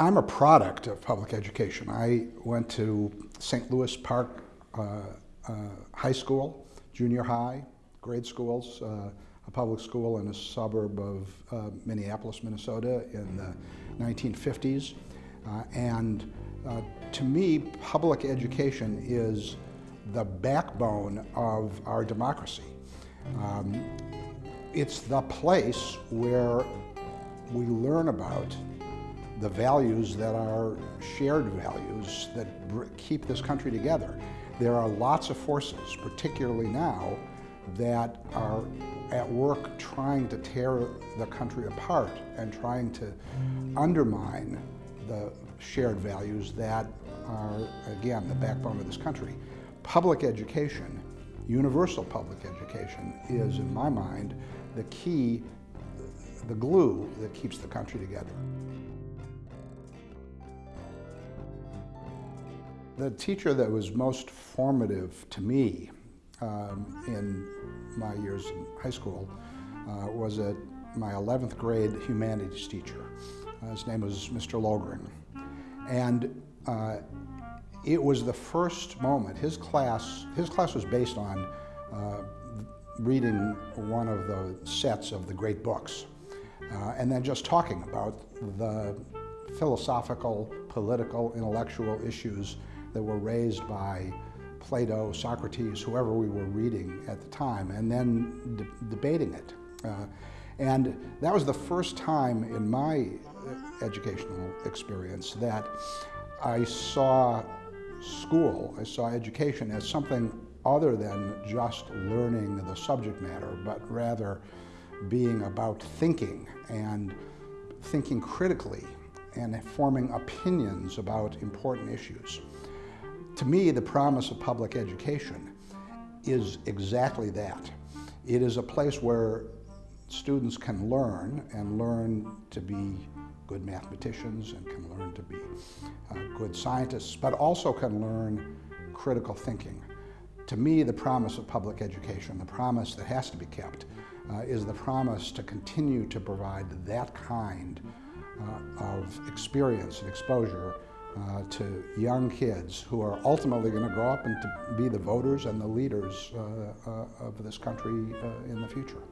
I'm a product of public education. I went to St. Louis Park uh, uh, High School, junior high, grade schools, uh, a public school in a suburb of uh, Minneapolis, Minnesota in the 1950s. Uh, and uh, to me, public education is the backbone of our democracy. Um, it's the place where we learn about the values that are shared values that keep this country together. There are lots of forces, particularly now, that are at work trying to tear the country apart and trying to undermine the shared values that are, again, the backbone of this country. Public education, universal public education, is, in my mind, the key, the glue that keeps the country together. The teacher that was most formative to me um, in my years in high school uh, was a, my 11th grade humanities teacher. Uh, his name was Mr. Logren. And uh, it was the first moment, his class, his class was based on uh, reading one of the sets of the great books. Uh, and then just talking about the philosophical, political, intellectual issues that were raised by Plato, Socrates, whoever we were reading at the time, and then de debating it. Uh, and that was the first time in my educational experience that I saw school, I saw education as something other than just learning the subject matter, but rather being about thinking and thinking critically and forming opinions about important issues. To me, the promise of public education is exactly that. It is a place where students can learn and learn to be good mathematicians and can learn to be good scientists, but also can learn critical thinking. To me, the promise of public education, the promise that has to be kept, uh, is the promise to continue to provide that kind uh, of experience and exposure uh, to young kids who are ultimately going to grow up and to be the voters and the leaders uh, uh, of this country uh, in the future.